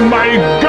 Oh my god!